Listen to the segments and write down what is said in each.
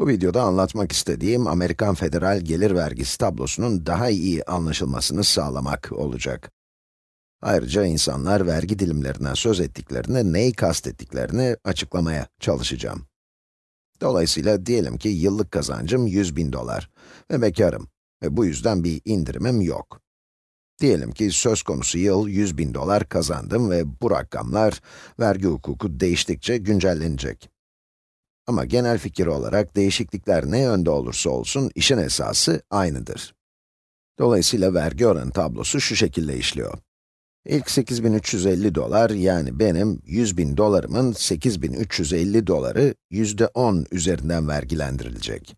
Bu videoda anlatmak istediğim Amerikan Federal Gelir Vergisi tablosunun daha iyi anlaşılmasını sağlamak olacak. Ayrıca insanlar vergi dilimlerinden söz ettiklerinde neyi kastettiklerini açıklamaya çalışacağım. Dolayısıyla diyelim ki yıllık kazancım 100 bin dolar ve bekarım ve bu yüzden bir indirimim yok. Diyelim ki söz konusu yıl 100 bin dolar kazandım ve bu rakamlar vergi hukuku değiştikçe güncellenecek. Ama genel fikir olarak değişiklikler ne yönde olursa olsun işin esası aynıdır. Dolayısıyla vergi oranı tablosu şu şekilde işliyor. İlk 8350 dolar yani benim 100 bin dolarımın 8350 doları yüzde 10 üzerinden vergilendirilecek.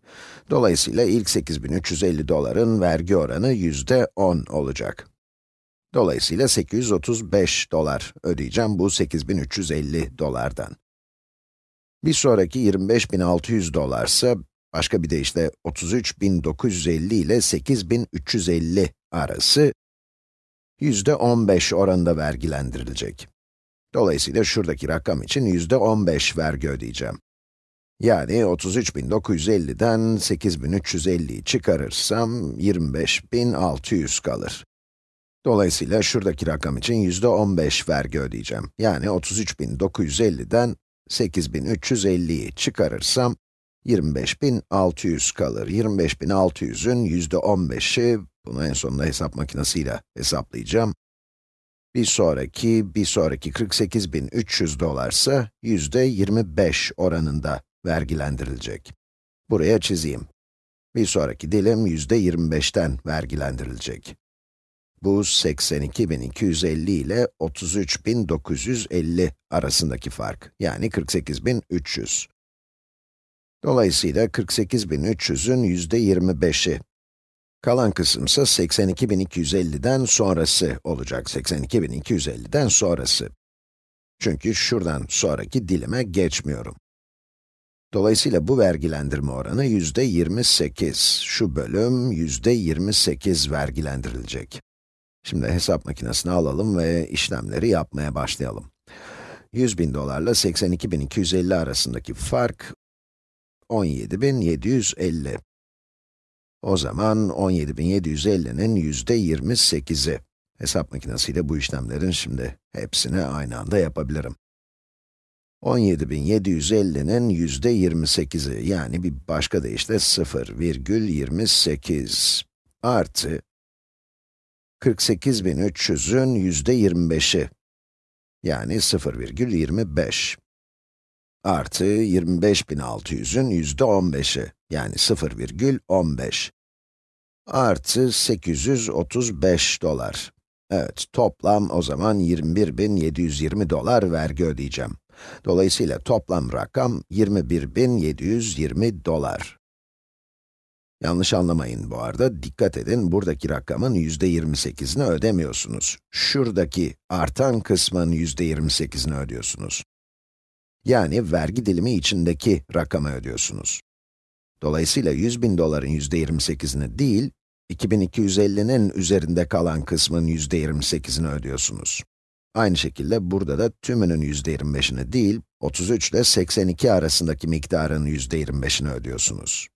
Dolayısıyla ilk 8350 doların vergi oranı yüzde 10 olacak. Dolayısıyla 835 dolar ödeyeceğim bu 8350 dolardan. Bir sonraki 25.600 dolarsa, başka bir deyişle 33.950 ile 8.350 arası yüzde 15 oranında vergilendirilecek. Dolayısıyla şuradaki rakam için yüzde 15 vergi ödeyeceğim. Yani 33.950'den 8.350'yi çıkarırsam 25.600 kalır. Dolayısıyla şuradaki rakam için yüzde 15 vergi ödeyeceğim. Yani 33.950'den 8350'yi çıkarırsam 25.600 kalır. 25.600'ün yüzde 15'i, bunu en sonunda hesap makinesiyle hesaplayacağım. Bir sonraki, bir sonraki 48.300 dolarsa yüzde 25 oranında vergilendirilecek. Buraya çizeyim. Bir sonraki dilim yüzde 25'ten vergilendirilecek. Bu 82.250 ile 33.950 arasındaki fark, yani 48.300. Dolayısıyla 48.300'ün yüzde 25'i. Kalan kısımsa 82.250'den sonrası olacak, 82.250'den sonrası. Çünkü şuradan sonraki dilime geçmiyorum. Dolayısıyla bu vergilendirme oranı yüzde 28. Şu bölüm yüzde 28 vergilendirilecek. Şimdi hesap makinesini alalım ve işlemleri yapmaya başlayalım. 100 bin dolarla 82.250 arasındaki fark 17.750. O zaman 17.750'nin yüzde 28'i. Hesap makinesiyle bu işlemlerin şimdi hepsini aynı anda yapabilirim. 17.750'nin yüzde 28'i, yani bir başka deyişle 0,28 artı 48.300'ün yüzde 25'i, yani 0,25 artı 25.600'ün yüzde 15'i, yani 0,15 artı 835 dolar. Evet, toplam o zaman 21.720 dolar vergi ödeyeceğim. Dolayısıyla toplam rakam 21.720 dolar. Yanlış anlamayın bu arada, dikkat edin, buradaki rakamın yüzde 28'ini ödemiyorsunuz. Şuradaki artan kısmın yüzde 28'ini ödüyorsunuz. Yani vergi dilimi içindeki rakamı ödüyorsunuz. Dolayısıyla 100 bin doların yüzde 28'ini değil, 2250'nin üzerinde kalan kısmın yüzde 28'ini ödüyorsunuz. Aynı şekilde burada da tümünün yüzde 25'ini değil, 33 ile 82 arasındaki miktarın yüzde 25'ini ödüyorsunuz.